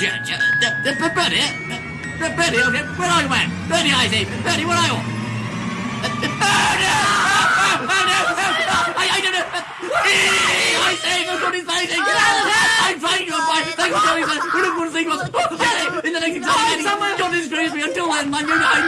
Yeah, yeah, Bertie, where are you, man? Bertie, I say, Bertie, where are you? Uh, uh, Oh, no! I, I don't know. I say, for to sake, get out of here! I'm trying to find. Thank you, Johnny. We're not going to think about. In the next exam, God crazy. Until then, I'm going to.